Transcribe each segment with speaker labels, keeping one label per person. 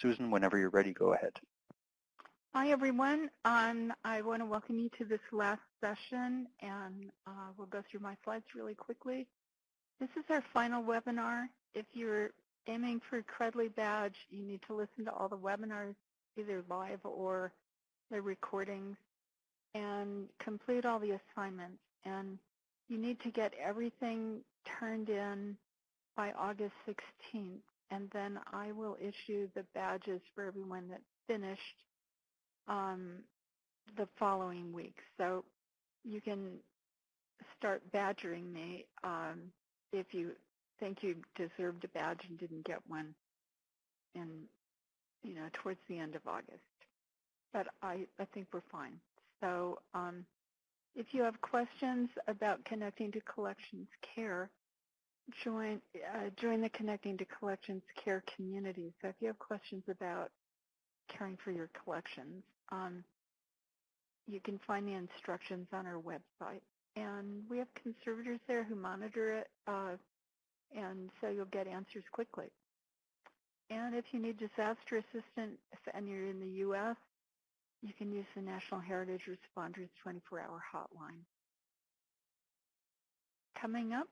Speaker 1: Susan, whenever you're ready, go ahead.
Speaker 2: Hi, everyone. Um, I want to welcome you to this last session, and uh, we'll go through my slides really quickly. This is our final webinar. If you're aiming for a Credly badge, you need to listen to all the webinars, either live or the recordings, and complete all the assignments. And you need to get everything turned in by August 16th, and then I will issue the badges for everyone that finished um, the following week. So you can start badgering me um, if you think you deserved a badge and didn't get one in, you know, towards the end of August. But I, I think we're fine. So um, if you have questions about connecting to collections care, join uh, join the Connecting to Collections Care community. So if you have questions about caring for your collections, um, you can find the instructions on our website. And we have conservators there who monitor it, uh, and so you'll get answers quickly. And if you need disaster assistance and you're in the U.S., you can use the National Heritage Responders 24-hour hotline. Coming up,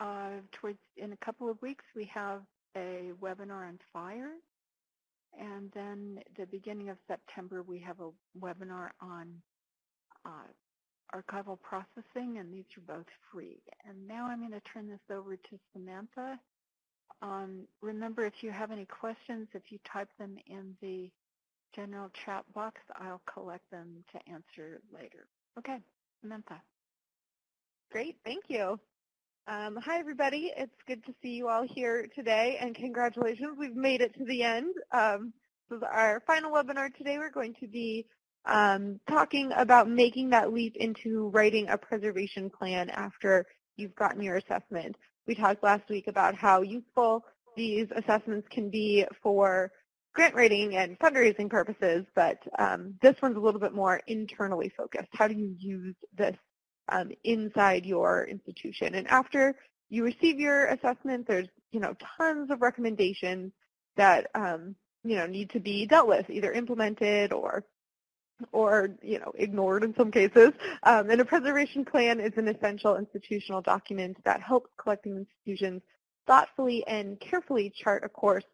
Speaker 2: uh, towards in a couple of weeks, we have a webinar on fire. And then the beginning of September, we have a webinar on uh, archival processing, and these are both free. And now I'm going to turn this over to Samantha. Um, remember, if you have any questions, if you type them in the general chat box, I'll collect them to answer later. Okay, Samantha.
Speaker 3: Great, thank you. Um, hi, everybody. It's good to see you all here today, and congratulations. We've made it to the end. Um, this is our final webinar today. We're going to be um, talking about making that leap into writing a preservation plan after you've gotten your assessment. We talked last week about how useful these assessments can be for grant writing and fundraising purposes, but um, this one's a little bit more internally focused. How do you use this um, inside your institution? And after you receive your assessment, there's you know tons of recommendations that um, you know need to be dealt with, either implemented or or you know ignored in some cases. Um, and a preservation plan is an essential institutional document that helps collecting institutions thoughtfully and carefully chart a course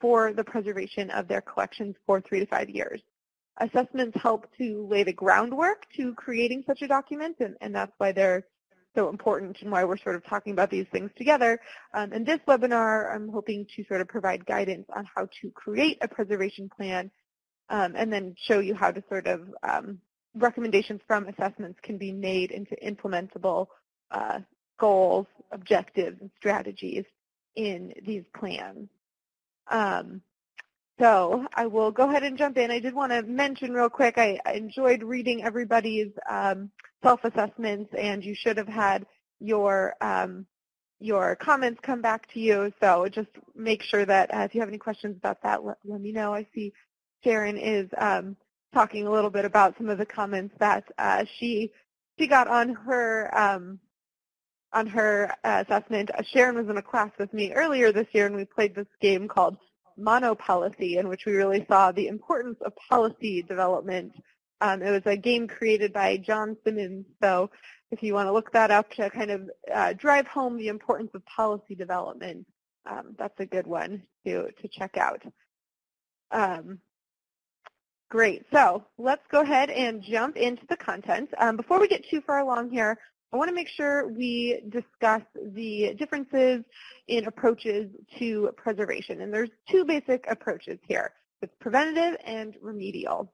Speaker 3: for the preservation of their collections for three to five years. Assessments help to lay the groundwork to creating such a document, and, and that's why they're so important and why we're sort of talking about these things together. Um, in this webinar, I'm hoping to sort of provide guidance on how to create a preservation plan um, and then show you how to sort of um, recommendations from assessments can be made into implementable uh, goals, objectives, and strategies in these plans. Um, so I will go ahead and jump in. I did want to mention real quick, I, I enjoyed reading everybody's um, self-assessments, and you should have had your um, your comments come back to you. So just make sure that uh, if you have any questions about that, let, let me know. I see Sharon is um, talking a little bit about some of the comments that uh, she she got on her um, on her uh, assessment. Sharon was in a class with me earlier this year, and we played this game called Monopolicy, in which we really saw the importance of policy development. Um, it was a game created by John Simmons, so if you want to look that up to kind of uh, drive home the importance of policy development, um, that's a good one to, to check out. Um, great, so let's go ahead and jump into the content. Um, before we get too far along here, I want to make sure we discuss the differences in approaches to preservation. And there's two basic approaches here. It's preventative and remedial.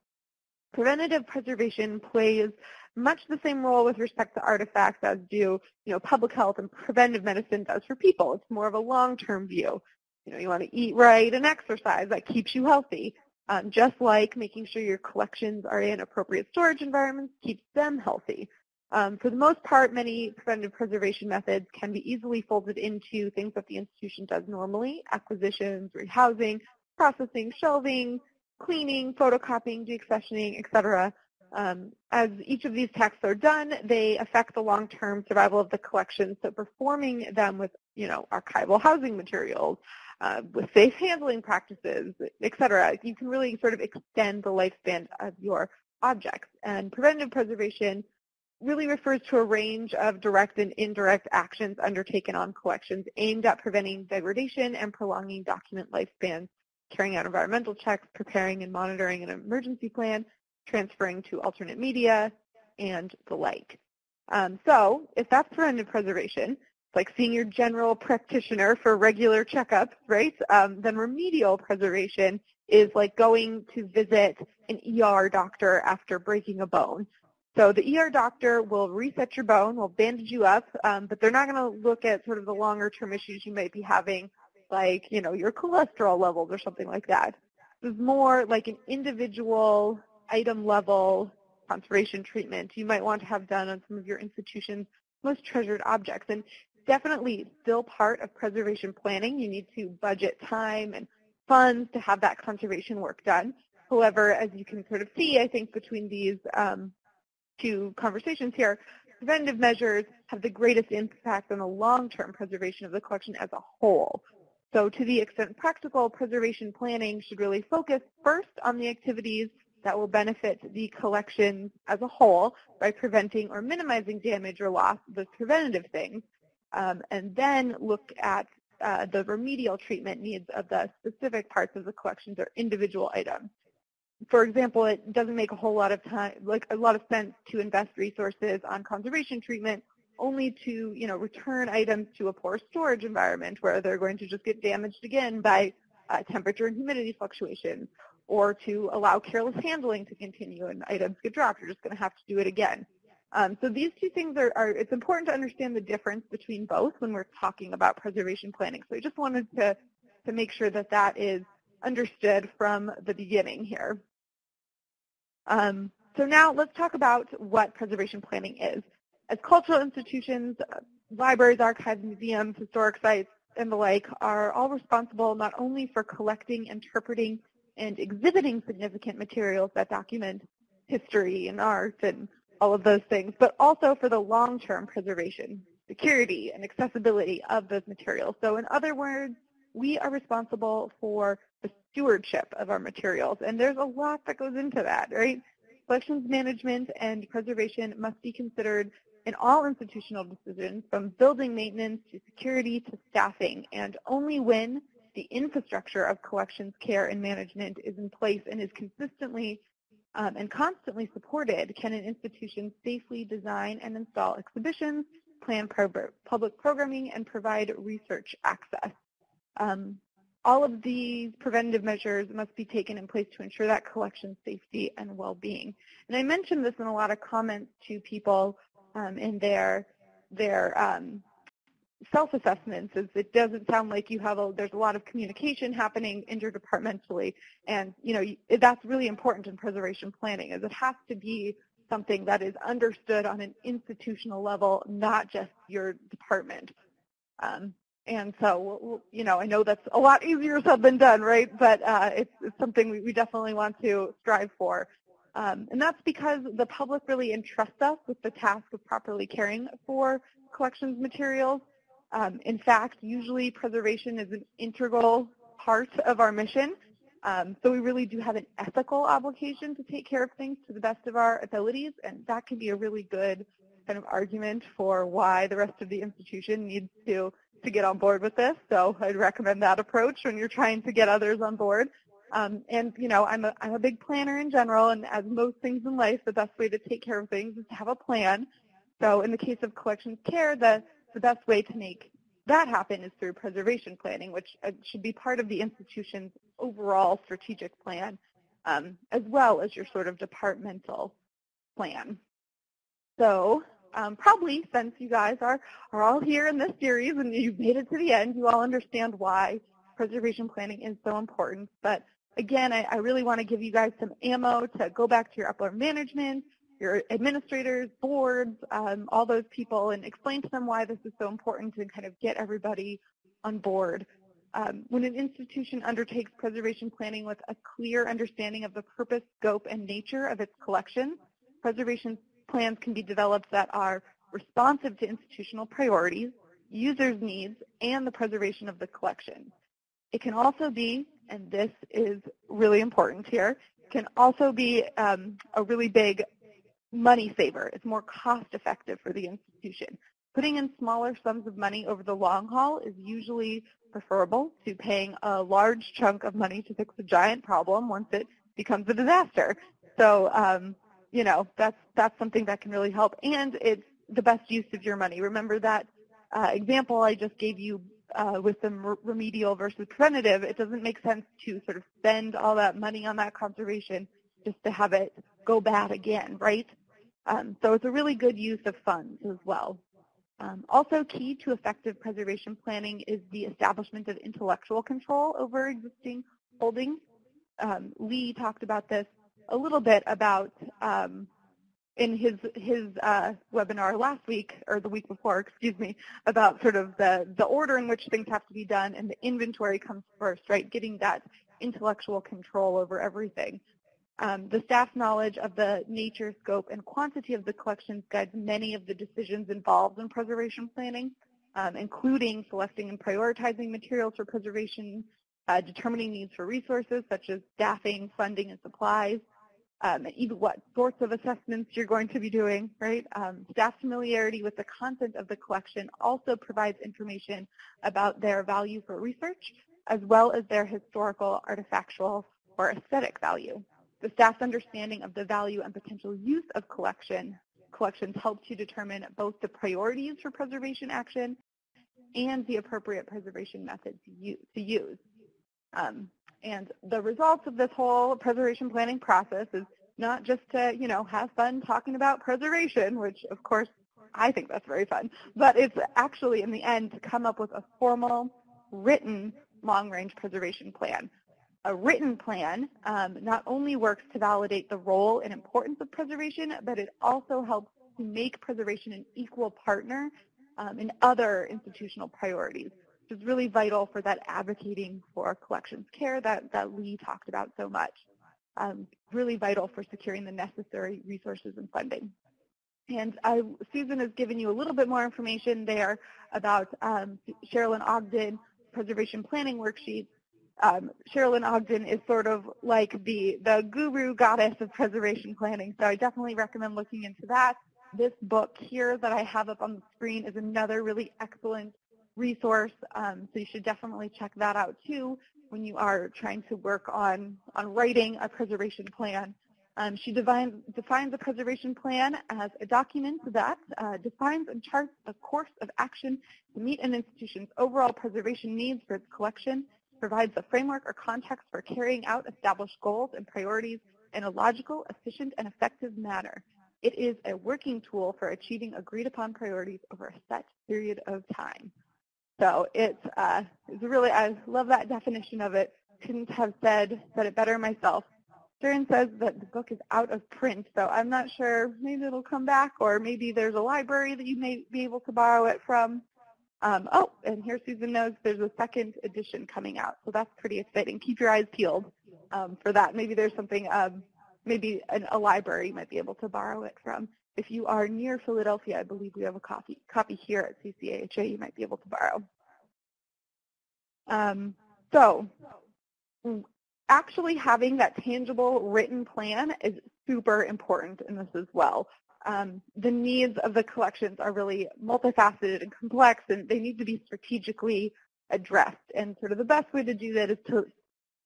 Speaker 3: Preventative preservation plays much the same role with respect to artifacts as do you know, public health and preventive medicine does for people. It's more of a long-term view. You know, you want to eat right and exercise. That keeps you healthy. Um, just like making sure your collections are in appropriate storage environments keeps them healthy. Um, for the most part, many preventative preservation methods can be easily folded into things that the institution does normally, acquisitions, rehousing, processing, shelving, cleaning, photocopying, deaccessioning, etc. Um, as each of these tasks are done, they affect the long-term survival of the collection. So performing them with, you know, archival housing materials, uh, with safe handling practices, et cetera. You can really sort of extend the lifespan of your objects. And preventive preservation really refers to a range of direct and indirect actions undertaken on collections aimed at preventing degradation and prolonging document lifespans, carrying out environmental checks, preparing and monitoring an emergency plan, transferring to alternate media, and the like. Um, so if that's preventive preservation, it's like seeing your general practitioner for regular checkups, right? Um, then remedial preservation is like going to visit an ER doctor after breaking a bone. So the ER doctor will reset your bone, will bandage you up, um, but they're not going to look at sort of the longer term issues you might be having, like, you know, your cholesterol levels or something like that. This is more like an individual item level conservation treatment you might want to have done on some of your institution's most treasured objects. And definitely still part of preservation planning. You need to budget time and funds to have that conservation work done. However, as you can sort of see, I think between these um, two conversations here, preventative measures have the greatest impact on the long-term preservation of the collection as a whole. So to the extent practical, preservation planning should really focus first on the activities that will benefit the collection as a whole by preventing or minimizing damage or loss, those preventative things, um, and then look at uh, the remedial treatment needs of the specific parts of the collections or individual items for example, it doesn't make a whole lot of time, like a lot of sense to invest resources on conservation treatment only to, you know, return items to a poor storage environment where they're going to just get damaged again by uh, temperature and humidity fluctuations or to allow careless handling to continue and items get dropped. You're just going to have to do it again. Um, so these two things are, are, it's important to understand the difference between both when we're talking about preservation planning. So I just wanted to, to make sure that that is understood from the beginning here. Um, so now let's talk about what preservation planning is. As cultural institutions, uh, libraries, archives, museums, historic sites, and the like are all responsible not only for collecting, interpreting, and exhibiting significant materials that document history and art and all of those things, but also for the long-term preservation, security, and accessibility of those materials. So in other words, we are responsible for the stewardship of our materials. And there's a lot that goes into that, right? Collections management and preservation must be considered in all institutional decisions from building maintenance to security to staffing. And only when the infrastructure of collections care and management is in place and is consistently um, and constantly supported can an institution safely design and install exhibitions, plan public programming, and provide research access. Um, all of these preventative measures must be taken in place to ensure that collection safety and well-being. And I mentioned this in a lot of comments to people um, in their their um, self-assessments is it doesn't sound like you have a, there's a lot of communication happening interdepartmentally and you know that's really important in preservation planning is it has to be something that is understood on an institutional level, not just your department. Um, and so, you know, I know that's a lot easier said than done, right? But uh, it's, it's, something we, we, definitely want to strive for. Um, and that's because the public really entrusts us with the task of properly caring for collections materials. Um, in fact, usually preservation is an integral part of our mission. Um, so we really do have an ethical obligation to take care of things to the best of our abilities, and that can be a really good kind of argument for why the rest of the institution needs to to get on board with this. So I'd recommend that approach when you're trying to get others on board. Um, and you know, I'm a I'm a big planner in general, and as most things in life, the best way to take care of things is to have a plan. So in the case of collections care, the the best way to make that happen is through preservation planning, which uh, should be part of the institution's overall strategic plan, um, as well as your sort of departmental plan. So um, probably since you guys are, are all here in this series and you've made it to the end, you all understand why preservation planning is so important. But again, I, I really want to give you guys some ammo to go back to your upper management, your administrators, boards, um, all those people, and explain to them why this is so important to kind of get everybody on board. Um, when an institution undertakes preservation planning with a clear understanding of the purpose, scope, and nature of its collection, preservation plans can be developed that are responsive to institutional priorities, users' needs, and the preservation of the collection. It can also be, and this is really important here, can also be um, a really big money saver. It's more cost effective for the institution. Putting in smaller sums of money over the long haul is usually preferable to paying a large chunk of money to fix a giant problem once it becomes a disaster. So, um, you know, that's, that's something that can really help. And it's the best use of your money. Remember that uh, example I just gave you uh, with the remedial versus preventative, it doesn't make sense to sort of spend all that money on that conservation just to have it go bad again, right? Um, so it's a really good use of funds as well. Um, also key to effective preservation planning is the establishment of intellectual control over existing holdings. Um, Lee talked about this a little bit about um, in his his uh, webinar last week or the week before, excuse me, about sort of the the order in which things have to be done and the inventory comes first, right? Getting that intellectual control over everything. Um, the staff's knowledge of the nature, scope, and quantity of the collections guides many of the decisions involved in preservation planning, um, including selecting and prioritizing materials for preservation, uh, determining needs for resources such as staffing, funding, and supplies, um, and even what sorts of assessments you're going to be doing, right? Um, staff familiarity with the content of the collection also provides information about their value for research, as well as their historical, artifactual, or aesthetic value. The staff's understanding of the value and potential use of collection collections helps you determine both the priorities for preservation action and the appropriate preservation methods to use. Um, and the results of this whole preservation planning process is not just to, you know, have fun talking about preservation, which of course I think that's very fun, but it's actually in the end to come up with a formal, written long-range preservation plan. A written plan um, not only works to validate the role and importance of preservation, but it also helps to make preservation an equal partner um, in other institutional priorities, is really vital for that advocating for collections care that, that Lee talked about so much. Um, really vital for securing the necessary resources and funding. And Susan has given you a little bit more information there about um, Sherelyn Ogden preservation planning worksheets um, Sherelyn Ogden is sort of like the, the guru goddess of preservation planning, so I definitely recommend looking into that. This book here that I have up on the screen is another really excellent resource, um, so you should definitely check that out too when you are trying to work on, on writing a preservation plan. Um, she defines, defines a preservation plan as a document that uh, defines and charts a course of action to meet an institution's overall preservation needs for its collection provides a framework or context for carrying out established goals and priorities in a logical, efficient, and effective manner. It is a working tool for achieving agreed upon priorities over a set period of time. So it's, uh, it's really, I love that definition of it. Couldn't have said, said it better myself. Sharon says that the book is out of print, so I'm not sure. Maybe it'll come back, or maybe there's a library that you may be able to borrow it from. Um, oh, and here Susan knows there's a second edition coming out, so that's pretty exciting. Keep your eyes peeled um, for that. Maybe there's something, um, maybe an, a library might be able to borrow it from. If you are near Philadelphia, I believe we have a copy, copy here at CCAHA you might be able to borrow. Um, so actually having that tangible written plan is super important in this as well um, the needs of the collections are really multifaceted and complex, and they need to be strategically addressed. And sort of the best way to do that is to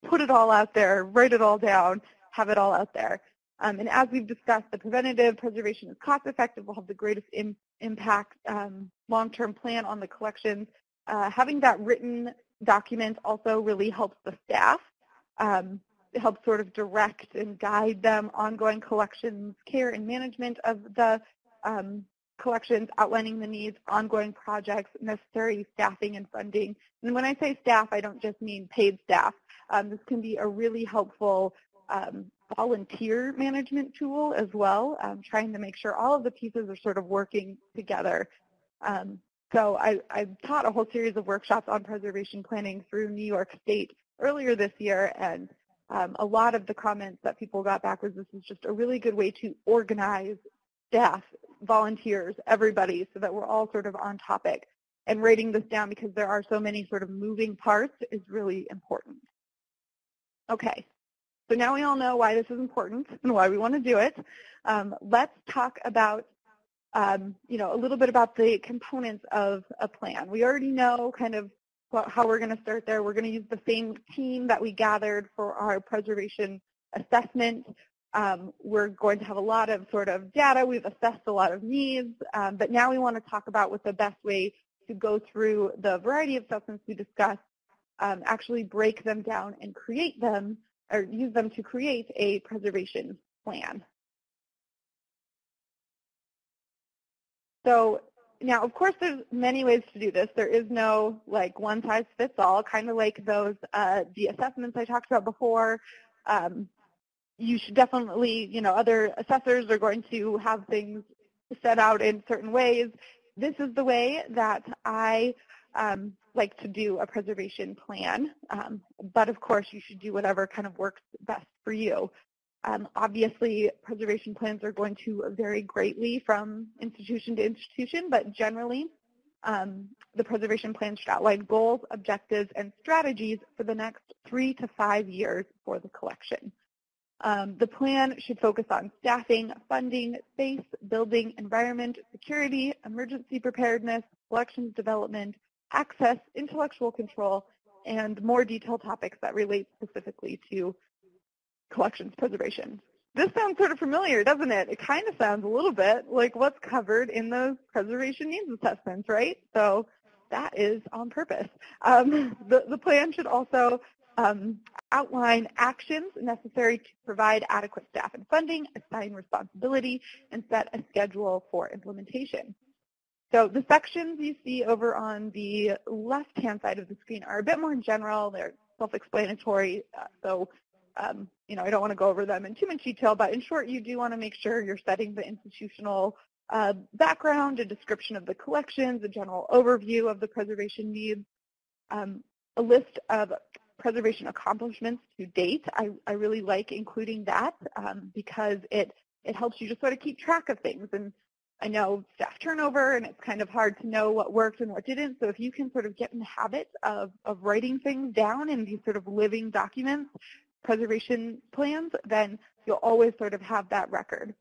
Speaker 3: put it all out there, write it all down, have it all out there. Um, and as we've discussed, the preventative preservation is cost effective, will have the greatest Im impact um, long-term plan on the collections. Uh, having that written document also really helps the staff. Um, help sort of direct and guide them ongoing collections care and management of the um, collections, outlining the needs, ongoing projects, necessary staffing and funding. And when I say staff, I don't just mean paid staff. Um, this can be a really helpful um, volunteer management tool as well, um, trying to make sure all of the pieces are sort of working together. Um, so I, I taught a whole series of workshops on preservation planning through New York State earlier this year, and um, a lot of the comments that people got back was this is just a really good way to organize staff, volunteers, everybody, so that we're all sort of on topic. and writing this down because there are so many sort of moving parts is really important. Okay, so now we all know why this is important and why we want to do it. Um, let's talk about um, you know, a little bit about the components of a plan. We already know kind of what, how we're going to start there. We're going to use the same team that we gathered for our preservation assessment. Um, we're going to have a lot of sort of data. We've assessed a lot of needs, um, but now we want to talk about what the best way to go through the variety of assessments we discussed, um, actually break them down and create them, or use them to create a preservation plan. So now, of course, there's many ways to do this. There is no like one size fits all, kind of like those uh, the assessments I talked about before. Um, you should definitely, you know, other assessors are going to have things set out in certain ways. This is the way that I um, like to do a preservation plan, um, but of course you should do whatever kind of works best for you. Um, obviously, preservation plans are going to vary greatly from institution to institution, but generally, um, the preservation plan should outline goals, objectives, and strategies for the next three to five years for the collection. Um, the plan should focus on staffing, funding, space, building, environment, security, emergency preparedness, collections development, access, intellectual control, and more detailed topics that relate specifically to collections preservation. This sounds sort of familiar, doesn't it? It kind of sounds a little bit like what's covered in those preservation needs assessments, right? So that is on purpose. Um, the, the plan should also um, outline actions necessary to provide adequate staff and funding, assign responsibility, and set a schedule for implementation. So the sections you see over on the left-hand side of the screen are a bit more general. They're self-explanatory, uh, so um, you know, I don't want to go over them in too much detail, but in short, you do want to make sure you're setting the institutional uh, background, a description of the collections, a general overview of the preservation needs, um, a list of preservation accomplishments to date. I, I really like including that um, because it, it helps you just sort of keep track of things. And I know staff turnover and it's kind of hard to know what worked and what didn't. So if you can sort of get in the habit of, of writing things down in these sort of living documents, preservation plans, then you'll always sort of have that record.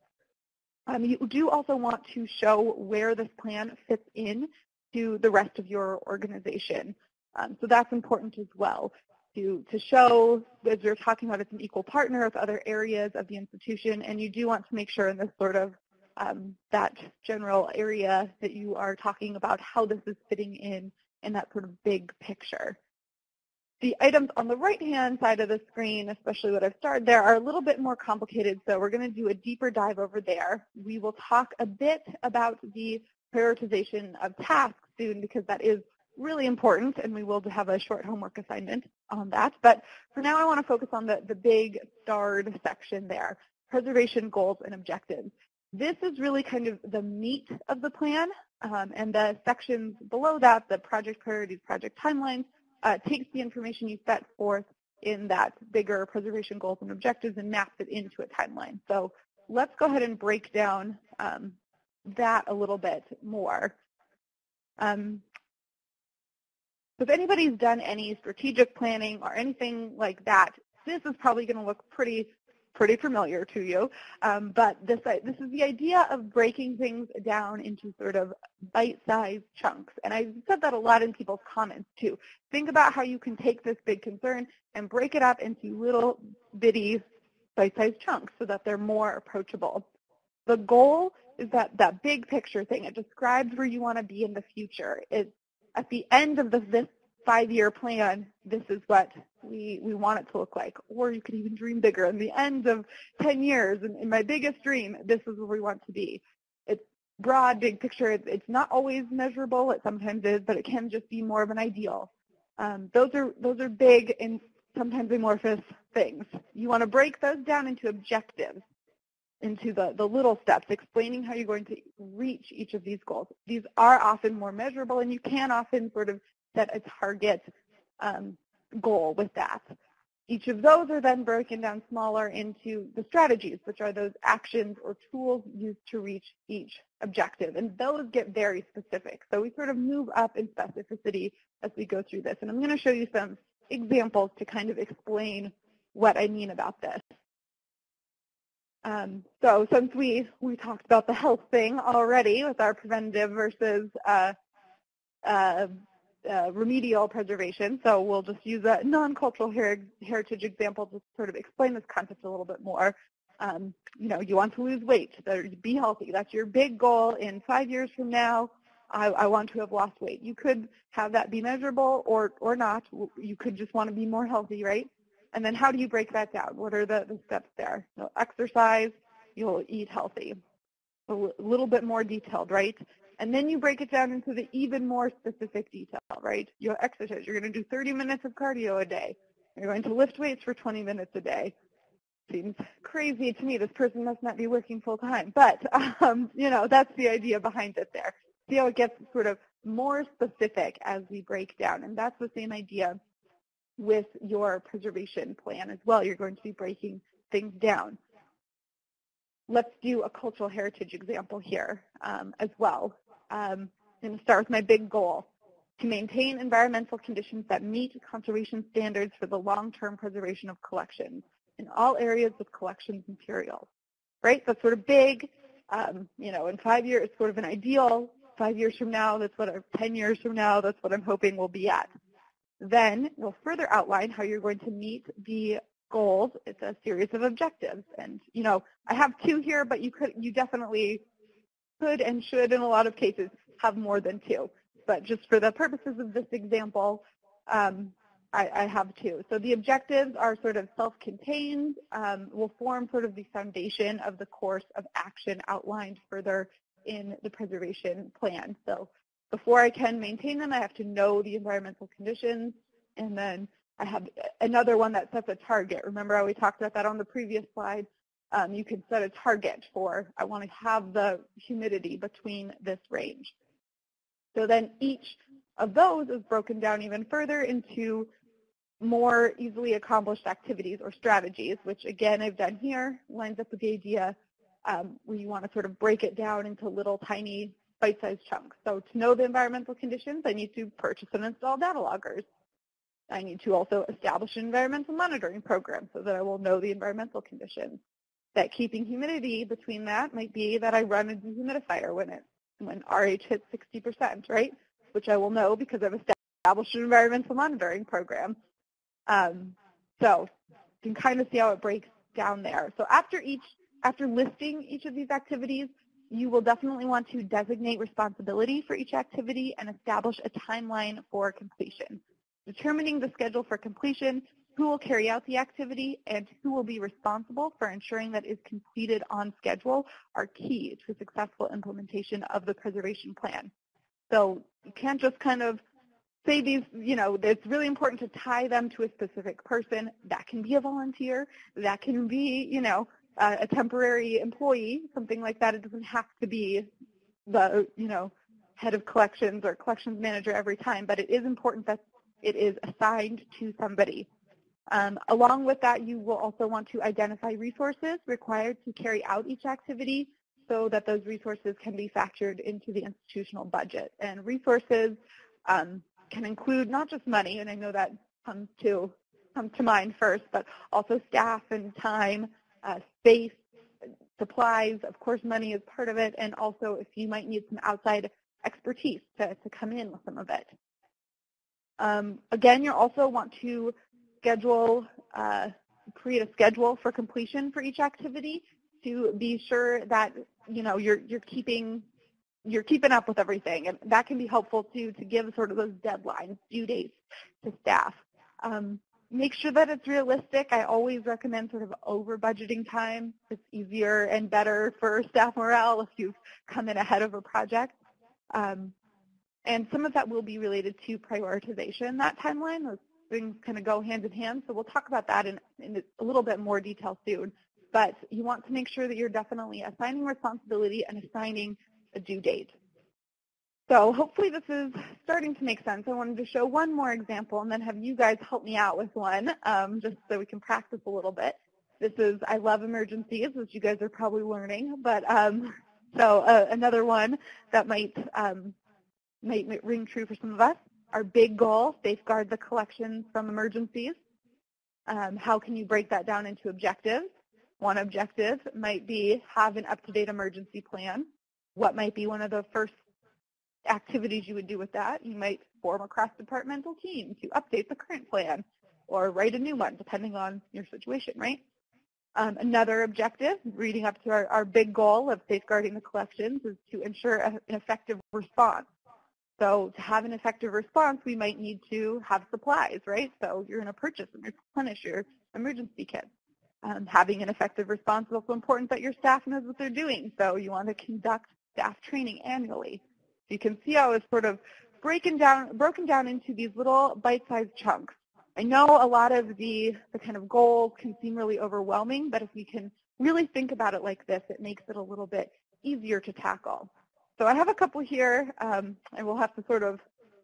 Speaker 3: Um, you do also want to show where this plan fits in to the rest of your organization. Um, so that's important as well to, to show, as you're talking about, it's an equal partner with other areas of the institution, and you do want to make sure in this sort of um, that general area that you are talking about how this is fitting in in that sort of big picture. The items on the right-hand side of the screen, especially what I've started there, are a little bit more complicated, so we're going to do a deeper dive over there. We will talk a bit about the prioritization of tasks soon because that is really important, and we will have a short homework assignment on that. But for now, I want to focus on the, the big starred section there, preservation goals and objectives. This is really kind of the meat of the plan, um, and the sections below that, the project priorities, project timelines, uh, takes the information you set forth in that bigger preservation goals and objectives and maps it into a timeline. So let's go ahead and break down um, that a little bit more. Um, if anybody's done any strategic planning or anything like that, this is probably going to look pretty pretty familiar to you. Um, but this, this is the idea of breaking things down into sort of bite-sized chunks. And I've said that a lot in people's comments too. Think about how you can take this big concern and break it up into little bitty bite-sized chunks so that they're more approachable. The goal is that that big picture thing. It describes where you want to be in the future. It's at the end of the, this five-year plan, this is what we, we want it to look like. Or you could even dream bigger. In the end of 10 years, in, in my biggest dream, this is where we want to be. It's broad, big picture. It's, it's not always measurable. It sometimes is, but it can just be more of an ideal. Um, those are those are big and sometimes amorphous things. You want to break those down into objectives, into the, the little steps, explaining how you're going to reach each of these goals. These are often more measurable, and you can often sort of set a target um, goal with that. each of those are then broken down smaller into the strategies, which are those actions or tools used to reach each objective. And those get very specific. So we sort of move up in specificity as we go through this. And I'm going to show you some examples to kind of explain what I mean about this. Um, so since we, we talked about the health thing already with our preventative versus uh, uh, uh, remedial preservation, so we'll just use a non-cultural her heritage example to sort of explain this concept a little bit more. Um, you know, you want to lose weight, be healthy. That's your big goal. In five years from now, I, I want to have lost weight. You could have that be measurable or, or not. You could just want to be more healthy, right? And then how do you break that down? What are the, the steps there? You'll exercise, you'll eat healthy. A little bit more detailed, right? And then you break it down into the even more specific detail, right? You'll exercise. You're going to do 30 minutes of cardio a day. You're going to lift weights for 20 minutes a day. Seems crazy to me. This person must not be working full time. But, um, you know, that's the idea behind it there. See how it gets sort of more specific as we break down. And that's the same idea with your preservation plan as well. You're going to be breaking things down. Let's do a cultural heritage example here um, as well. Um, I'm going to start with my big goal, to maintain environmental conditions that meet conservation standards for the long-term preservation of collections in all areas of collections materials. Right? That's sort of big. Um, you know, in five years, it's sort of an ideal. Five years from now, that's what, 10 years from now, that's what I'm hoping we'll be at. Then we'll further outline how you're going to meet the goals. It's a series of objectives. And, you know, I have two here, but you could, you definitely could and should in a lot of cases have more than two. But just for the purposes of this example, um, I, I, have two. So the objectives are sort of self-contained, um, will form sort of the foundation of the course of action outlined further in the preservation plan. So before I can maintain them, I have to know the environmental conditions, and then I have another one that sets a target. Remember how we talked about that on the previous slide? Um, you can set a target for, I want to have the humidity between this range. So then each of those is broken down even further into more easily accomplished activities or strategies, which again I've done here, lines up with the idea um, where you want to sort of break it down into little tiny bite-sized chunks. So to know the environmental conditions, I need to purchase and install data loggers. I need to also establish an environmental monitoring program so that I will know the environmental conditions. That keeping humidity between that might be that I run a dehumidifier when it when RH hits 60%, right? Which I will know because I've established an environmental monitoring program. Um, so you can kind of see how it breaks down there. So after each, after listing each of these activities, you will definitely want to designate responsibility for each activity and establish a timeline for completion. Determining the schedule for completion, who will carry out the activity, and who will be responsible for ensuring that is completed on schedule are key to successful implementation of the preservation plan. So you can't just kind of say these, you know, it's really important to tie them to a specific person. That can be a volunteer. That can be, you know, a temporary employee, something like that. It doesn't have to be the, you know, head of collections or collections manager every time, but it is important that it is assigned to somebody. Um, along with that, you will also want to identify resources required to carry out each activity so that those resources can be factored into the institutional budget. And resources um, can include not just money, and I know that comes to, comes to mind first, but also staff and time, uh, space, supplies, of course money is part of it, and also if you might need some outside expertise to, to come in with some of it. Um, again, you also want to schedule, uh, create a schedule for completion for each activity to be sure that you know you're you're keeping you're keeping up with everything, and that can be helpful to to give sort of those deadlines, due dates to staff. Um, make sure that it's realistic. I always recommend sort of over budgeting time. It's easier and better for staff morale if you've come in ahead of a project. Um, and some of that will be related to prioritization, that timeline. Things kind of go hand in hand. So we'll talk about that in, in a little bit more detail soon. But you want to make sure that you're definitely assigning responsibility and assigning a due date. So hopefully this is starting to make sense. I wanted to show one more example and then have you guys help me out with one um, just so we can practice a little bit. This is I love emergencies, as you guys are probably learning, but um, so uh, another one that might, um, might ring true for some of us. Our big goal, safeguard the collections from emergencies. Um, how can you break that down into objectives? One objective might be have an up-to-date emergency plan. What might be one of the first activities you would do with that? You might form a cross-departmental team to update the current plan or write a new one, depending on your situation, right? Um, another objective, reading up to our, our big goal of safeguarding the collections, is to ensure a, an effective response. So to have an effective response, we might need to have supplies, right? So you're going to purchase and replenish your emergency kit. Um, having an effective response is also important that your staff knows what they're doing. So you want to conduct staff training annually. So you can see how it's sort of breaking down, broken down into these little bite-sized chunks. I know a lot of the, the kind of goals can seem really overwhelming, but if we can really think about it like this, it makes it a little bit easier to tackle. So I have a couple here, um, and we'll have to sort of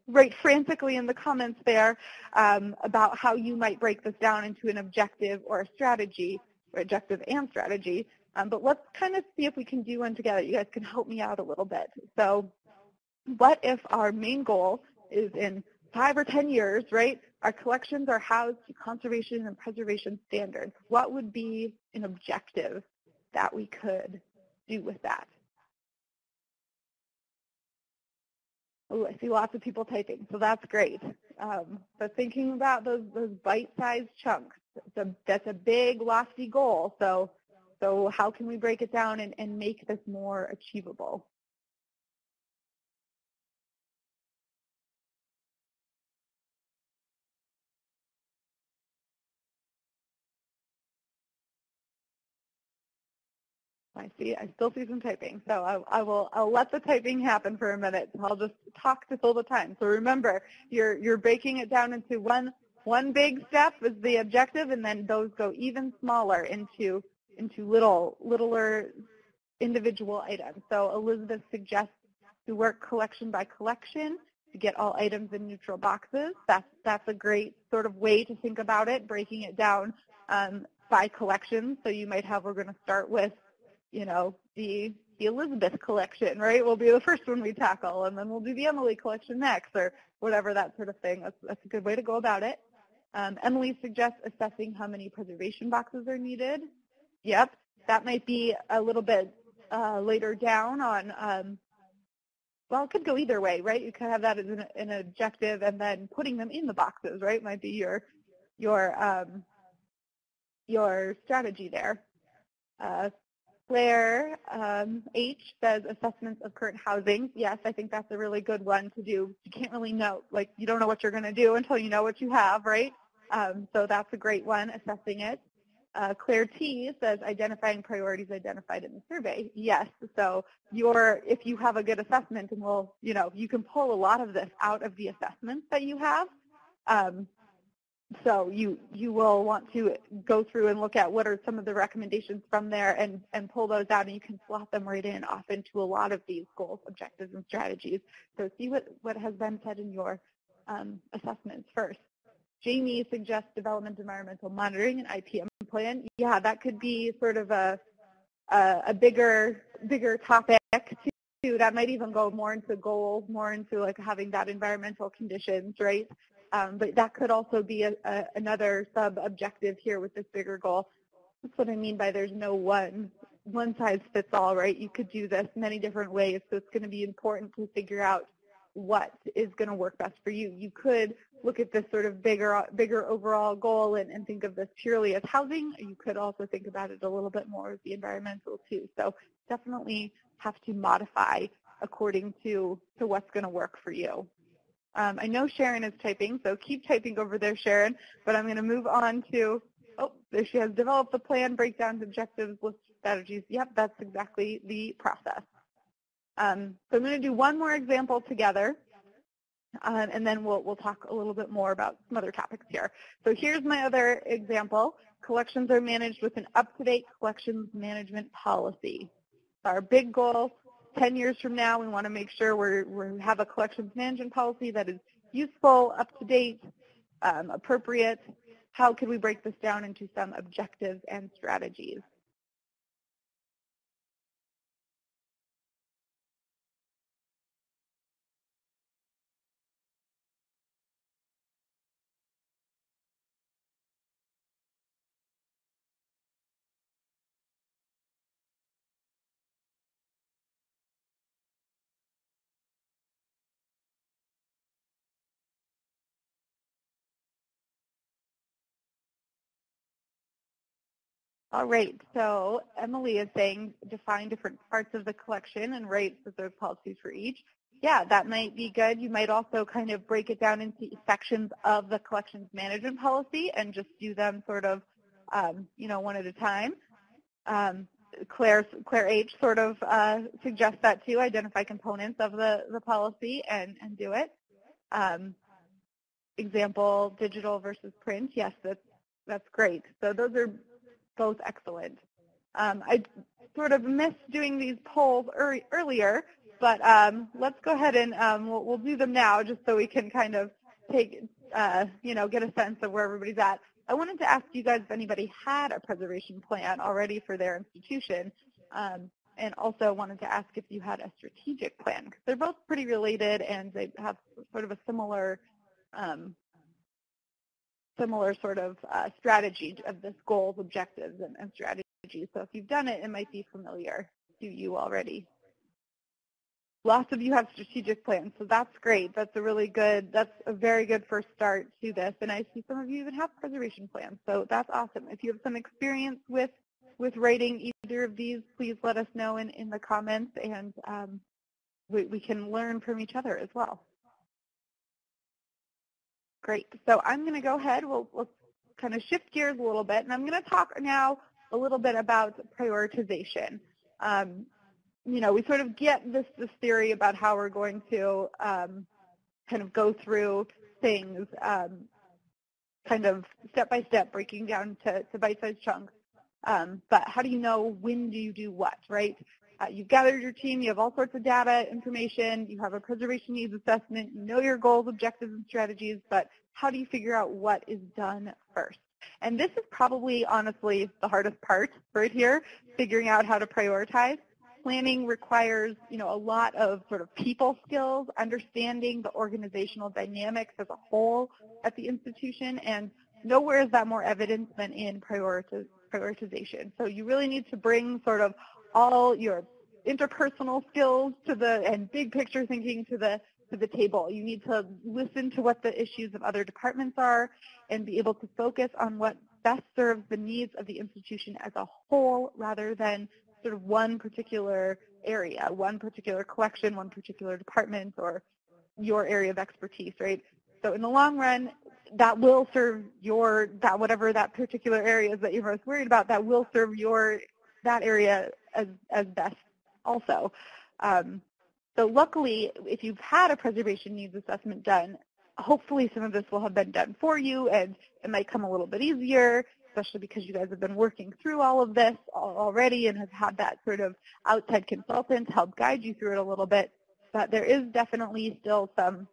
Speaker 3: write frantically in the comments there um, about how you might break this down into an objective or a strategy, or objective and strategy. Um, but let's kind of see if we can do one together. You guys can help me out a little bit. So what if our main goal is in five or 10 years, right, our collections are housed to conservation and preservation standards. What would be an objective that we could do with that? I see lots of people typing, so that's great. Um, but thinking about those those bite-sized chunks, a, that's a big, lofty goal. So, so how can we break it down and, and make this more achievable? I see. I still see some typing. So I, I, will. I'll let the typing happen for a minute. I'll just talk to fill the time. So remember, you're you're breaking it down into one one big step is the objective, and then those go even smaller into into little littler individual items. So Elizabeth suggests to work collection by collection to get all items in neutral boxes. That's that's a great sort of way to think about it, breaking it down um, by collection. So you might have we're going to start with you know, the the Elizabeth collection, right, will be the first one we tackle, and then we'll do the Emily collection next, or whatever that sort of thing. That's, that's a good way to go about it. Um, Emily suggests assessing how many preservation boxes are needed. Yep, that might be a little bit uh, later down on, um, well, it could go either way, right? You could have that as an, an, objective, and then putting them in the boxes, right, might be your your um, your strategy there. Uh, Claire um, H says assessments of current housing. Yes, I think that's a really good one to do. You can't really know, like you don't know what you're going to do until you know what you have, right? Um, so that's a great one, assessing it. Uh, Claire T says identifying priorities identified in the survey. Yes, so your if you have a good assessment, and we'll, you know, you can pull a lot of this out of the assessments that you have. Um, so you you will want to go through and look at what are some of the recommendations from there and, and pull those out and you can slot them right in off into a lot of these goals, objectives, and strategies. So see what, what has been said in your um, assessments first. Jamie suggests development environmental monitoring and IPM plan. Yeah, that could be sort of a, a, a bigger bigger topic too. That might even go more into goals, more into like having that environmental conditions, right? Um, but that could also be a, a, another sub-objective here with this bigger goal. That's what I mean by there's no one one size fits all, right? You could do this many different ways, so it's going to be important to figure out what is going to work best for you. You could look at this sort of bigger bigger overall goal and, and think of this purely as housing. You could also think about it a little bit more as the environmental too. So definitely have to modify according to, to what's going to work for you. Um, I know Sharon is typing, so keep typing over there, Sharon. But I'm going to move on to, oh, there she has developed the plan, breakdowns, objectives, list strategies. Yep, that's exactly the process. Um, so I'm going to do one more example together, um, and then we'll, we'll talk a little bit more about some other topics here. So here's my other example. Collections are managed with an up-to-date collections management policy. Our big goal, 10 years from now, we want to make sure we're, we have a collections management policy that is useful, up to date, um, appropriate. How can we break this down into some objectives and strategies? All right, so Emily is saying define different parts of the collection and write specific policies for each. Yeah, that might be good. You might also kind of break it down into sections of the collections management policy and just do them sort of, um, you know, one at a time. Um, Claire, Claire H. sort of uh, suggests that too, identify components of the, the policy and, and do it. Um, example, digital versus print. Yes, that's, that's great. So those are both excellent. Um, I sort of missed doing these polls er earlier, but um, let's go ahead and um, we'll, we'll, do them now just so we can kind of take, uh, you know, get a sense of where everybody's at. I wanted to ask you guys if anybody had a preservation plan already for their institution, um, and also wanted to ask if you had a strategic plan, because they're both pretty related and they have sort of a similar um, similar sort of uh, strategy of this goals, objectives, and, and strategies. So if you've done it, it might be familiar to you already. Lots of you have strategic plans, so that's great. That's a really good, that's a very good first start to this. And I see some of you even have preservation plans, so that's awesome. If you have some experience with, with writing either of these, please let us know in, in the comments, and um, we, we can learn from each other as well. Great. So I'm going to go ahead. We'll, we'll kind of shift gears a little bit, and I'm going to talk now a little bit about prioritization. Um, you know, we sort of get this, this theory about how we're going to um, kind of go through things um, kind of step by step, breaking down to, to bite-sized chunks. Um, but how do you know when do you do what, right? Uh, you've gathered your team, you have all sorts of data, information, you have a preservation needs assessment, you know your goals, objectives, and strategies, but how do you figure out what is done first? And this is probably, honestly, the hardest part right here, figuring out how to prioritize. Planning requires, you know, a lot of sort of people skills, understanding the organizational dynamics as a whole at the institution, and nowhere is that more evident than in prioritization. So you really need to bring sort of all your interpersonal skills to the and big picture thinking to the to the table. You need to listen to what the issues of other departments are and be able to focus on what best serves the needs of the institution as a whole rather than sort of one particular area, one particular collection, one particular department, or your area of expertise, right? So in the long run, that will serve your, that whatever that particular area is that you're most worried about, that will serve your, that area as, as best also. Um, so luckily, if you've had a preservation needs assessment done, hopefully some of this will have been done for you and it might come a little bit easier, especially because you guys have been working through all of this already and have had that sort of outside consultant help guide you through it a little bit. But there is definitely still some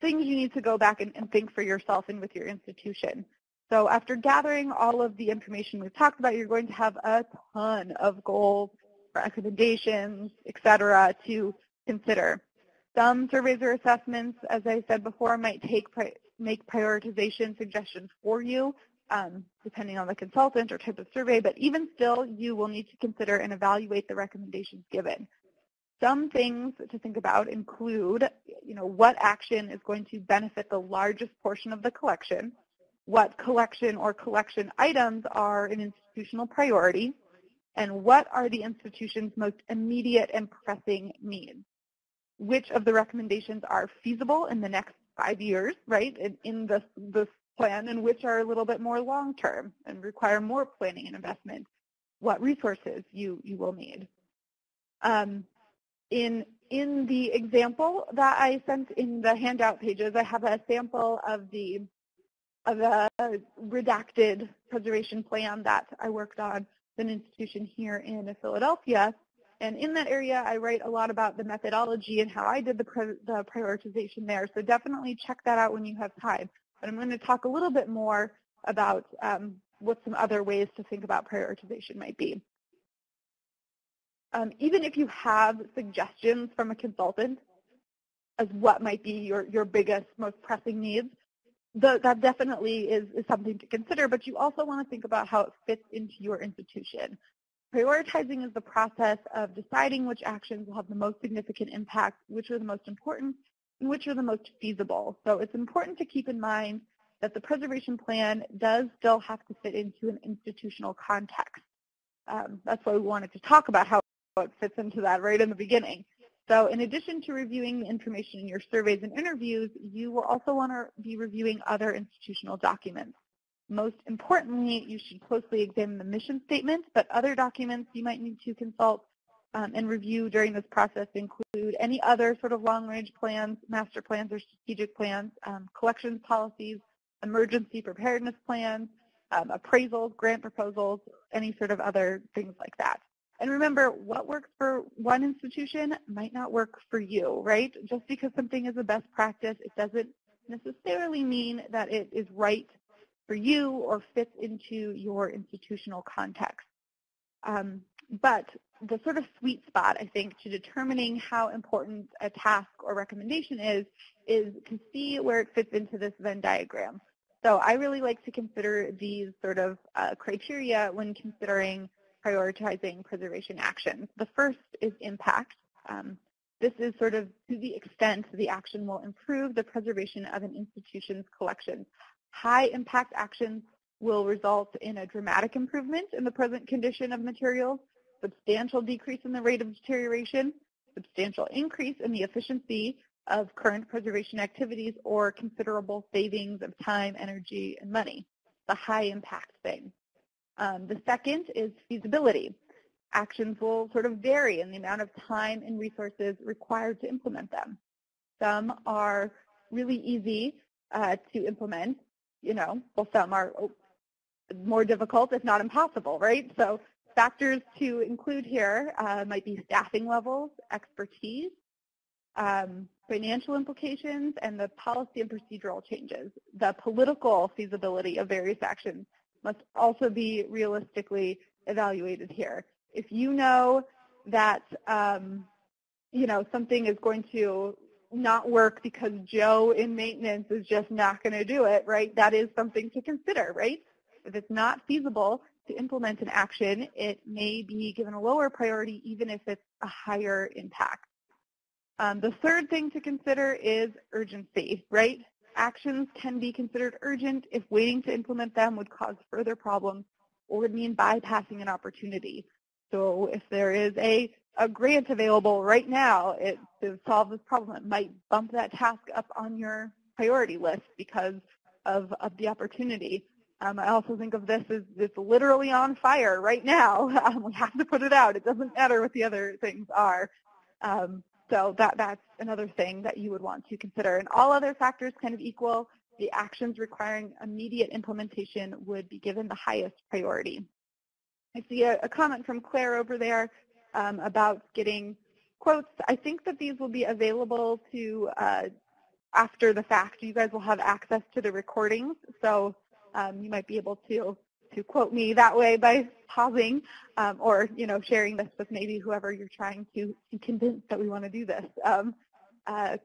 Speaker 3: things you need to go back and, and think for yourself and with your institution. So after gathering all of the information we've talked about, you're going to have a ton of goals, recommendations, et cetera, to consider. Some surveys or assessments, as I said before, might take make prioritization suggestions for you, um, depending on the consultant or type of survey, but even still, you will need to consider and evaluate the recommendations given. Some things to think about include, you know, what action is going to benefit the largest portion of the collection, what collection or collection items are an institutional priority, and what are the institution's most immediate and pressing needs. Which of the recommendations are feasible in the next five years, right, in, in this, this plan, and which are a little bit more long-term and require more planning and investment, what resources you, you will need. Um, in, in the example that I sent in the handout pages, I have a sample of the of a redacted preservation plan that I worked on an institution here in Philadelphia. And in that area, I write a lot about the methodology and how I did the, the prioritization there. So definitely check that out when you have time. But I'm going to talk a little bit more about um, what some other ways to think about prioritization might be. Um, even if you have suggestions from a consultant as what might be your, your biggest, most pressing needs, the, that definitely is, is something to consider, but you also want to think about how it fits into your institution. Prioritizing is the process of deciding which actions will have the most significant impact, which are the most important, and which are the most feasible. So it's important to keep in mind that the preservation plan does still have to fit into an institutional context. Um, that's why we wanted to talk about how it fits into that right in the beginning. So in addition to reviewing the information in your surveys and interviews, you will also want to be reviewing other institutional documents. Most importantly, you should closely examine the mission statement, but other documents you might need to consult um, and review during this process include any other sort of long-range plans, master plans or strategic plans, um, collections policies, emergency preparedness plans, um, appraisals, grant proposals, any sort of other things like that. And remember, what works for one institution might not work for you, right? Just because something is a best practice, it doesn't necessarily mean that it is right for you or fits into your institutional context. Um, but the sort of sweet spot, I think, to determining how important a task or recommendation is, is to see where it fits into this Venn diagram. So I really like to consider these sort of uh, criteria when considering prioritizing preservation actions. The first is impact. Um, this is sort of to the extent the action will improve the preservation of an institution's collections. High impact actions will result in a dramatic improvement in the present condition of materials, substantial decrease in the rate of deterioration, substantial increase in the efficiency of current preservation activities, or considerable savings of time, energy, and money. The high impact thing. Um, the second is feasibility. Actions will sort of vary in the amount of time and resources required to implement them. Some are really easy uh, to implement, you know, well, some are more difficult, if not impossible, right? So factors to include here uh, might be staffing levels, expertise, um, financial implications, and the policy and procedural changes. The political feasibility of various actions must also be realistically evaluated here. If you know that um, you know something is going to not work because Joe in maintenance is just not going to do it, right? That is something to consider, right? If it's not feasible to implement an action, it may be given a lower priority even if it's a higher impact. Um, the third thing to consider is urgency, right? Actions can be considered urgent if waiting to implement them would cause further problems or would mean bypassing an opportunity. So if there is a a grant available right now it, to solve this problem. It might bump that task up on your priority list because of, of the opportunity. Um, I also think of this as it's literally on fire right now. Um, we have to put it out. It doesn't matter what the other things are. Um, so that, that's another thing that you would want to consider. And all other factors kind of equal, the actions requiring immediate implementation would be given the highest priority. I see a, a comment from Claire over there um, about getting quotes. I think that these will be available to uh, after the fact. You guys will have access to the recordings, so um, you might be able to to quote me that way by pausing um, or you know sharing this with maybe whoever you're trying to, convince that we want to do this. Um, uh,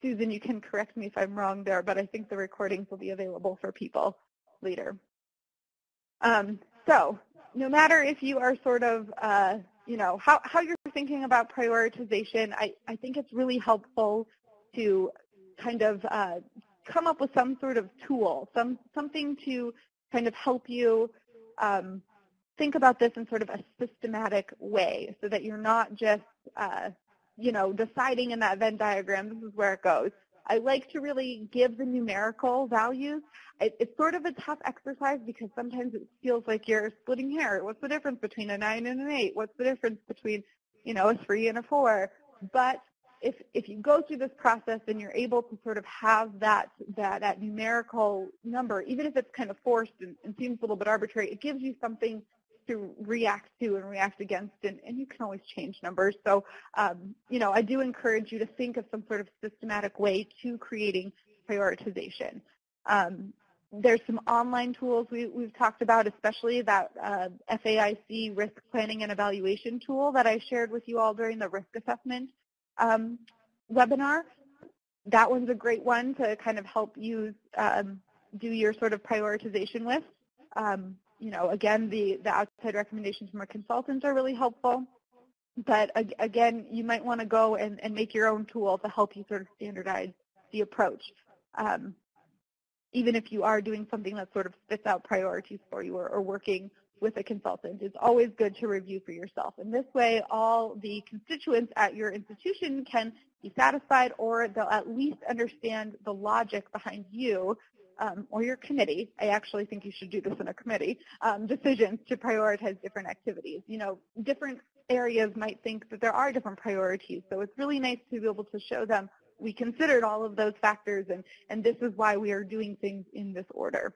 Speaker 3: Susan, you can correct me if I'm wrong there, but I think the recordings will be available for people later. Um, so no matter if you are sort of uh, you know, how, how you're thinking about prioritization, I, I think it's really helpful to kind of uh, come up with some sort of tool, some something to kind of help you um, think about this in sort of a systematic way so that you're not just, uh, you know, deciding in that Venn diagram, this is where it goes. I like to really give the numerical values. It, it's sort of a tough exercise because sometimes it feels like you're splitting hair. What's the difference between a 9 and an 8? What's the difference between, you know, a 3 and a 4? But if, if you go through this process and you're able to sort of have that, that, that numerical number, even if it's kind of forced and, and seems a little bit arbitrary, it gives you something to react to and react against, and, and you can always change numbers. So, um, you know, I do encourage you to think of some sort of systematic way to creating prioritization. Um, there's some online tools we, have talked about, especially that uh, FAIC risk planning and evaluation tool that I shared with you all during the risk assessment um, webinar. That one's a great one to kind of help you um, do your sort of prioritization with. Um, you know, again, the, the outside recommendations from our consultants are really helpful. But again, you might want to go and, and make your own tool to help you sort of standardize the approach. Um, even if you are doing something that sort of spits out priorities for you or, or working with a consultant, it's always good to review for yourself. And this way, all the constituents at your institution can be satisfied or they'll at least understand the logic behind you um, or your committee, I actually think you should do this in a committee, um, decisions to prioritize different activities. You know, different areas might think that there are different priorities, so it's really nice to be able to show them we considered all of those factors and, and this is why we are doing things in this order.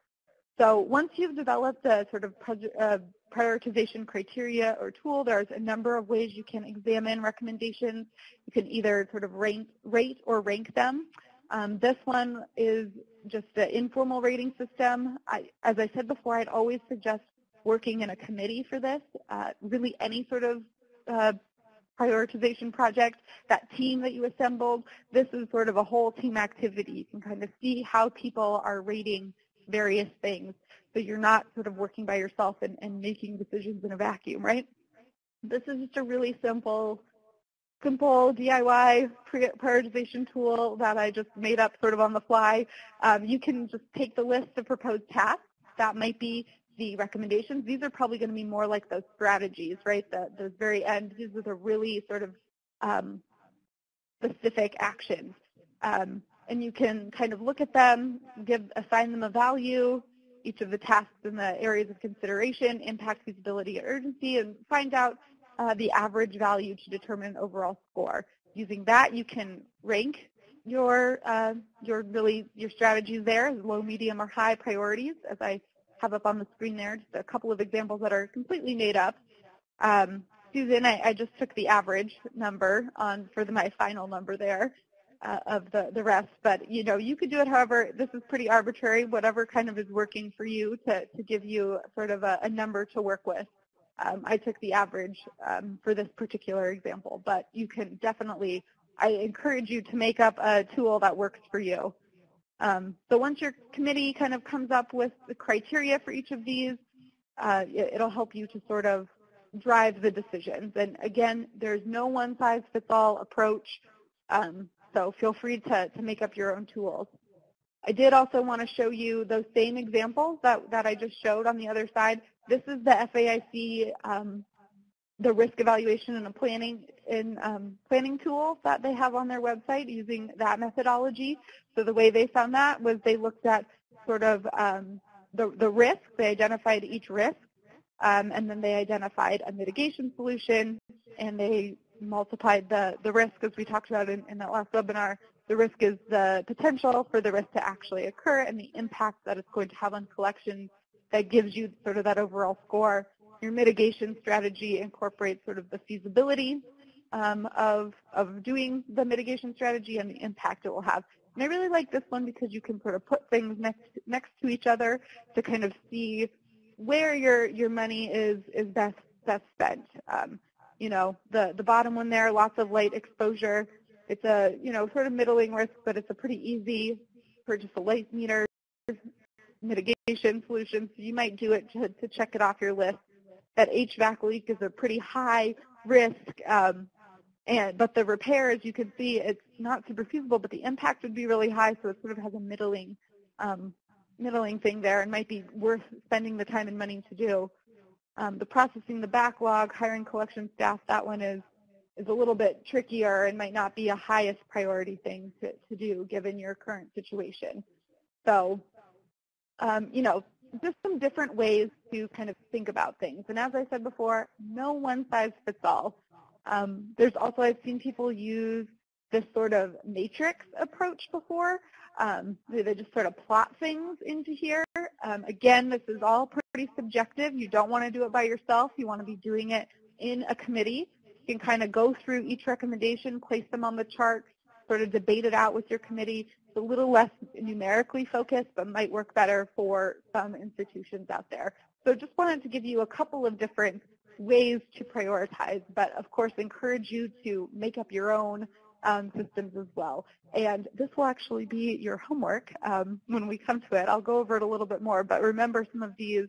Speaker 3: So once you've developed a sort of uh, prioritization criteria or tool, there's a number of ways you can examine recommendations. You can either sort of rank, rate or rank them. Um, this one is just an informal rating system. I, as I said before, I'd always suggest working in a committee for this. Uh, really any sort of uh, prioritization project, that team that you assembled, this is sort of a whole team activity. You can kind of see how people are rating various things. So you're not sort of working by yourself and, and making decisions in a vacuum, right? This is just a really simple, simple DIY prioritization tool that I just made up sort of on the fly. Um, you can just take the list of proposed tasks. That might be the recommendations. These are probably going to be more like those strategies, right? The, those very end, these are the really sort of um, specific actions. Um, and you can kind of look at them, give, assign them a value, each of the tasks in the areas of consideration, impact, feasibility, and urgency, and find out uh, the average value to determine an overall score. Using that, you can rank your uh, your really your strategies there low, medium, or high priorities, as I have up on the screen there, just a couple of examples that are completely made up. Um, Susan, I, I, just took the average number on for the, my final number there uh, of the, the rest, but you know, you could do it however, this is pretty arbitrary, whatever kind of is working for you to, to give you sort of a, a number to work with. Um, I took the average um, for this particular example, but you can definitely, I encourage you to make up a tool that works for you. Um, so once your committee kind of comes up with the criteria for each of these, uh, it, will help you to sort of drive the decisions. And again, there's no one-size-fits-all approach, um, so feel free to, to make up your own tools. I did also want to show you those same examples that, that I just showed on the other side. This is the FAIC, um, the risk evaluation and the planning in um, planning tool that they have on their website using that methodology. So the way they found that was they looked at sort of um, the, the risk. They identified each risk, um, and then they identified a mitigation solution, and they multiplied the, the risk, as we talked about in, in that last webinar. The risk is the potential for the risk to actually occur and the impact that it's going to have on collections that gives you sort of that overall score. Your mitigation strategy incorporates sort of the feasibility um, of, of doing the mitigation strategy and the impact it will have. And I really like this one because you can sort of put things next next to each other to kind of see where your your money is is best best spent. Um, you know, the the bottom one there, lots of light exposure. It's a you know sort of middling risk, but it's a pretty easy purchase a light meter mitigation solution. So you might do it to, to check it off your list. That HVAC leak is a pretty high risk. Um, and but the repair, as you can see, it's not super feasible, but the impact would be really high, so it sort of has a middling, um, middling thing there, and might be worth spending the time and money to do. Um, the processing the backlog, hiring collection staff, that one is is a little bit trickier and might not be a highest priority thing to, to do given your current situation. So, um, you know, just some different ways to kind of think about things. And as I said before, no one size fits all. Um, there's also, I've seen people use this sort of matrix approach before. Um, they just sort of plot things into here. Um, again, this is all pretty subjective. You don't want to do it by yourself. You want to be doing it in a committee. You can kind of go through each recommendation, place them on the chart, sort of debate it out with your committee. It's a little less numerically focused, but might work better for some institutions out there. So just wanted to give you a couple of different ways to prioritize, but of course encourage you to make up your own um, systems as well. And this will actually be your homework um, when we come to it. I'll go over it a little bit more, but remember some of these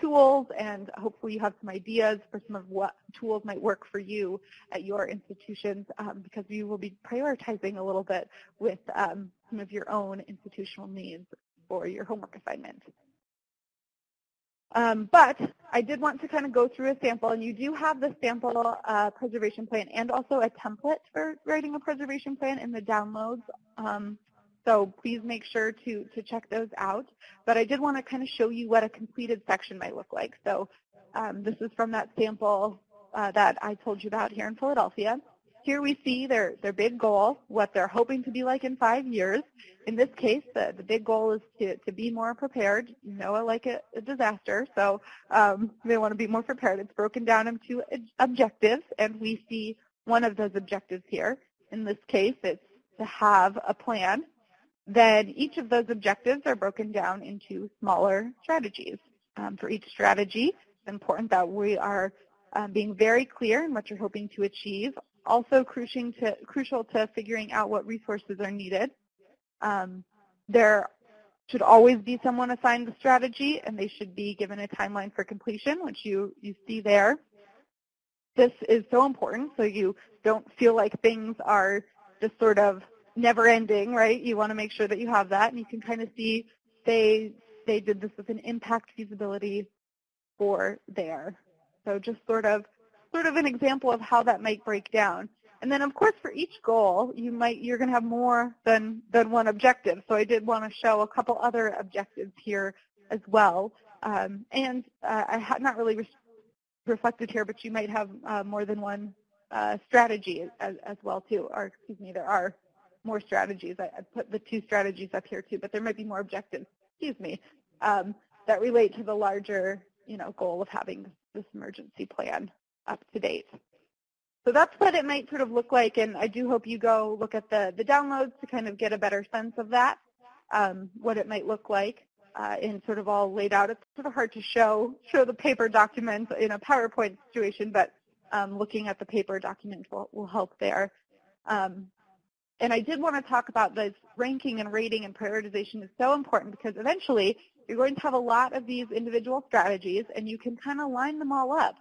Speaker 3: tools and hopefully you have some ideas for some of what tools might work for you at your institutions um, because you will be prioritizing a little bit with um, some of your own institutional needs for your homework assignment. Um, but I did want to kind of go through a sample, and you do have the sample uh, preservation plan and also a template for writing a preservation plan in the downloads. Um, so please make sure to, to check those out. But I did want to kind of show you what a completed section might look like. So um, this is from that sample uh, that I told you about here in Philadelphia. Here we see their, their big goal, what they're hoping to be like in five years. In this case, the, the big goal is to, to be more prepared. You know, like a, a disaster, so um, they want to be more prepared. It's broken down into objectives, and we see one of those objectives here. In this case, it's to have a plan. Then each of those objectives are broken down into smaller strategies. Um, for each strategy, it's important that we are um, being very clear in what you're hoping to achieve, also crucial to, crucial to figuring out what resources are needed. Um, there should always be someone assigned the strategy, and they should be given a timeline for completion, which you, you see there. This is so important so you don't feel like things are just sort of never ending, right? You want to make sure that you have that, and you can kind of see they, they did this with an impact feasibility for there. So just sort of sort of an example of how that might break down. And then, of course, for each goal, you might you're going to have more than than one objective. So I did want to show a couple other objectives here as well. Um, and uh, I had not really re reflected here, but you might have uh, more than one uh, strategy as, as, well too. Or excuse me, there are more strategies. I, I, put the two strategies up here too, but there might be more objectives. Excuse me, um, that relate to the larger you know goal of having this emergency plan up to date. So that's what it might sort of look like, and I do hope you go look at the, the downloads to kind of get a better sense of that, um, what it might look like uh, in sort of all laid out. It's sort of hard to show show the paper documents in a PowerPoint situation, but um, looking at the paper document will, will help there. Um, and I did want to talk about this ranking and rating and prioritization is so important because eventually you're going to have a lot of these individual strategies and you can kind of line them all up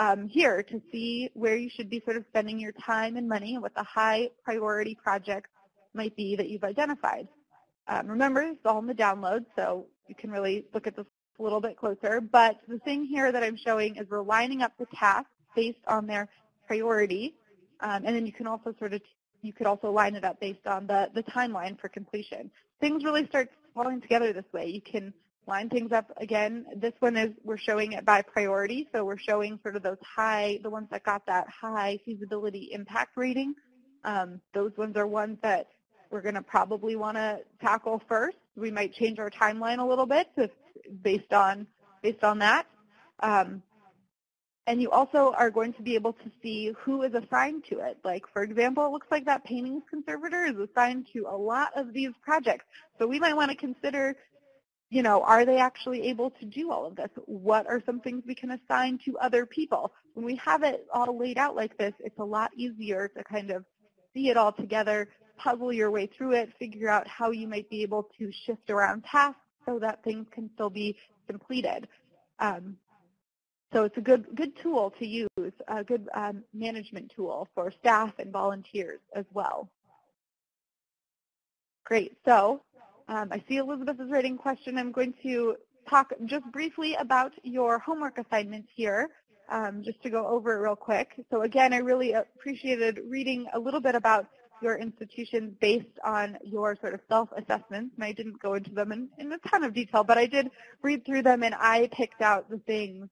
Speaker 3: um, here to see where you should be sort of spending your time and money and what the high priority projects might be that you've identified. Um, remember, it's all in the download, so you can really look at this a little bit closer. But the thing here that I'm showing is we're lining up the tasks based on their priority, um, and then you can also sort of you could also line it up based on the, the timeline for completion. Things really start falling together this way. You can line things up again. This one is we're showing it by priority, so we're showing sort of those high, the ones that got that high feasibility impact rating. Um, those ones are ones that we're going to probably want to tackle first. We might change our timeline a little bit to, based on based on that. Um, and you also are going to be able to see who is assigned to it. Like, for example, it looks like that paintings conservator is assigned to a lot of these projects. So we might want to consider you know, are they actually able to do all of this? What are some things we can assign to other people? When we have it all laid out like this, it's a lot easier to kind of see it all together, puzzle your way through it, figure out how you might be able to shift around tasks so that things can still be completed. Um, so it's a good good tool to use, a good um, management tool for staff and volunteers as well. Great. So um, I see Elizabeth is writing question. I'm going to talk just briefly about your homework assignments here, um, just to go over it real quick. So again, I really appreciated reading a little bit about your institutions based on your sort of self-assessments, and I didn't go into them in, in a ton of detail, but I did read through them and I picked out the things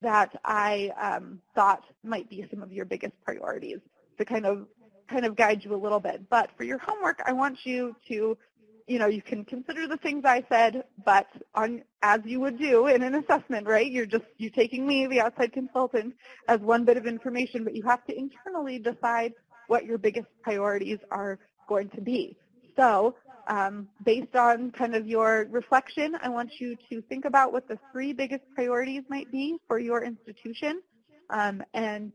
Speaker 3: that I um, thought might be some of your biggest priorities to kind of kind of guide you a little bit. But for your homework, I want you to you know, you can consider the things I said, but on, as you would do in an assessment, right? You're just, you're taking me, the outside consultant, as one bit of information, but you have to internally decide what your biggest priorities are going to be. So um, based on kind of your reflection, I want you to think about what the three biggest priorities might be for your institution um, and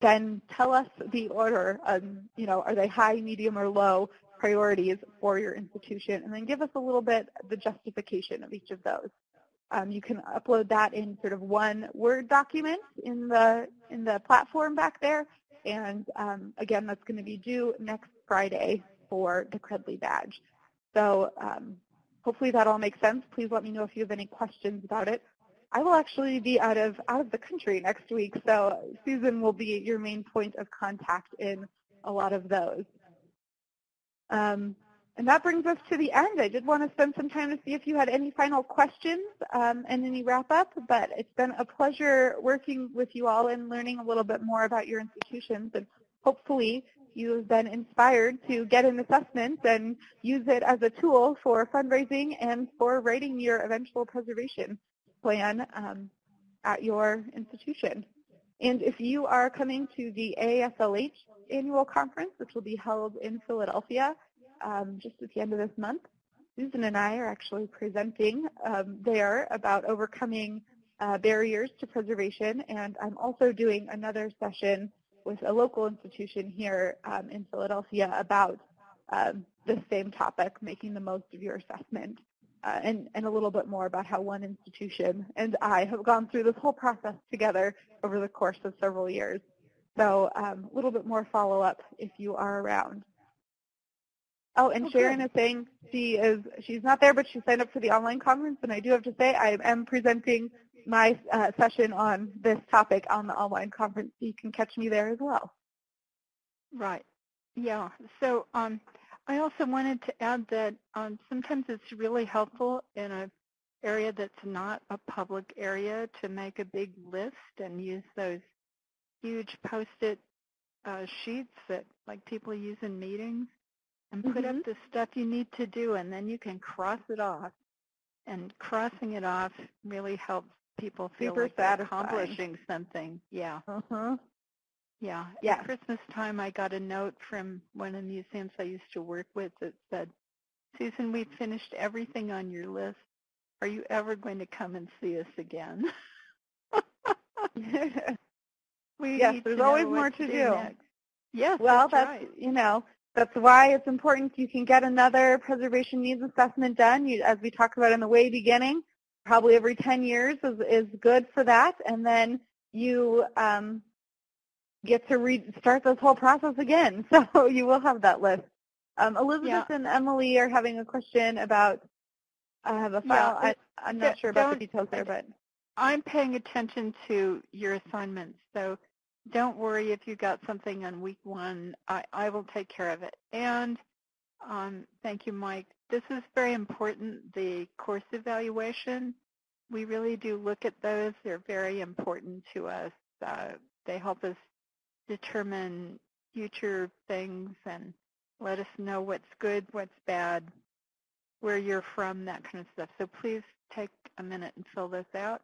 Speaker 3: then tell us the order, um, you know, are they high, medium, or low priorities for your institution, and then give us a little bit the justification of each of those. Um, you can upload that in sort of one Word document in the in the platform back there, and um, again, that's going to be due next Friday for the Credly badge. So um, hopefully that all makes sense. Please let me know if you have any questions about it. I will actually be out of out of the country next week, so Susan will be your main point of contact in a lot of those. Um, and that brings us to the end. I did want to spend some time to see if you had any final questions um, and any wrap-up, but it's been a pleasure working with you all and learning a little bit more about your institutions. And hopefully you have been inspired to get an assessment and use it as a tool for fundraising and for writing your eventual preservation plan um, at your institution. And if you are coming to the AASLH annual conference, which will be held in Philadelphia um, just at the end of this month, Susan and I are actually presenting um, there about overcoming uh, barriers to preservation, and I'm also doing another session with a local institution here um, in Philadelphia about um, the same topic, making the most of your assessment, uh, and, and a little bit more about how one institution and I have gone through this whole process together over the course of several years. So um, a little bit more follow-up if you are around. Oh, and
Speaker 2: Okay.
Speaker 3: Sharon is saying she is she's not there, but she signed up for the online conference. And I do have to say I am presenting my uh, session on this topic on the online conference. You can catch me there as well.
Speaker 2: Right. Yeah. So um, I also wanted to add that um, sometimes it's really helpful in a area that's not a public area to make a big list and use those huge post-it uh, sheets that like people use in meetings and put up
Speaker 3: Mhm.
Speaker 2: the stuff you need to do and then you can cross it off. And crossing it off really helps people feel
Speaker 3: Super
Speaker 2: like they're
Speaker 3: satisfying.
Speaker 2: accomplishing something. Yeah.
Speaker 3: Uh-huh.
Speaker 2: Yeah.
Speaker 3: Yes.
Speaker 2: At Christmas time, I got a note from one of the museums I used to work with that said, Susan, we've finished everything on your list. Are you ever going to come and see us again? we
Speaker 3: Yes, there's always more to
Speaker 2: do.
Speaker 3: do.
Speaker 2: next. Yes,
Speaker 3: well,
Speaker 2: that's,
Speaker 3: that's,
Speaker 2: right.
Speaker 3: you know, that's why it's important you can get another preservation needs assessment done. You, as we talked about in the way beginning, probably every 10 years is, is good for that. And then you um, get to re- start this whole process again. So you will have that list. Um, Elizabeth
Speaker 2: Yeah.
Speaker 3: and Emily are having a question about, I have a file.
Speaker 2: Yeah,
Speaker 3: I, I'm not sure about the details there, but
Speaker 2: I'm paying attention to your assignments, so don't worry if you got something on week one. I, I will take care of it. And um, thank you, Mike. This is very important, the course evaluation. We really do look at those. They're very important to us. Uh, they help us determine future things and let us know what's good, what's bad, where you're from, that kind of stuff. So please take a minute and fill this out.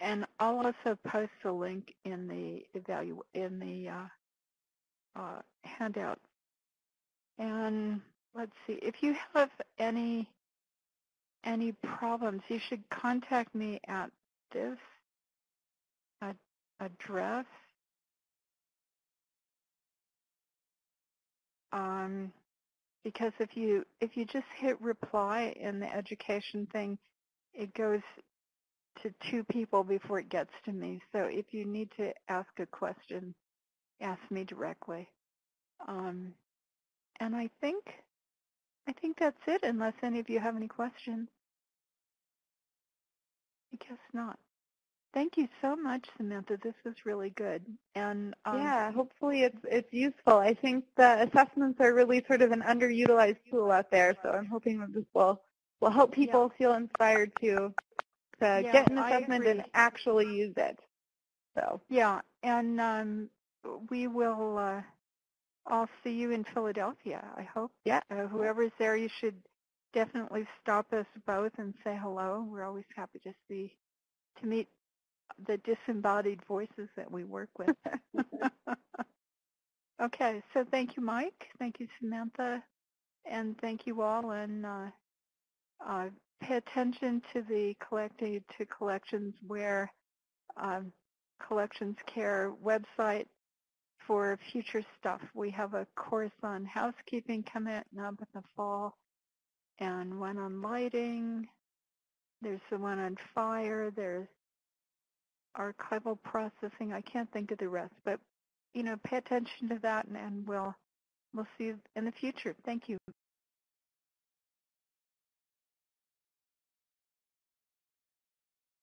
Speaker 2: And I'll also post a link in the evalu in the uh, uh, handout. And let's see, if you have any any problems, you should contact me at this ad- address. Um, because if you if you just hit reply in the education thing, it goes to two people before it gets to me. So if you need to ask a question, ask me directly. Um, and I think I think that's it, unless any of you have any questions. I guess not. Thank you so much, Samantha. This was really good. And um,
Speaker 3: yeah, hopefully it's it's useful. I think the assessments are really sort of an underutilized tool out there, so I'm hoping that this will will help people feel inspired to to
Speaker 2: Yeah,
Speaker 3: get an assessment and actually use it. So
Speaker 2: yeah, and um, we will. Uh, I'll see you in Philadelphia. I hope.
Speaker 3: Yeah.
Speaker 2: Uh, whoever's there, you should definitely stop us both and say hello. We're always happy to see, to meet the disembodied voices that we work with. okay, so thank you, Mike. Thank you, Samantha. And thank you all. And uh, uh, pay attention to the collected to collections where um, Collections Care website for future stuff. We have a course on housekeeping coming up in the fall and one on lighting. There's the one on fire. There's archival processing. I can't think of the rest, but you know, pay attention to that, and, and we'll we'll see you in the future. Thank you.